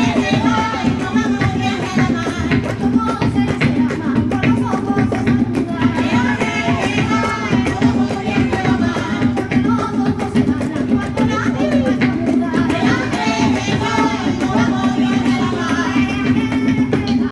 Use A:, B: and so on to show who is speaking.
A: Yeah.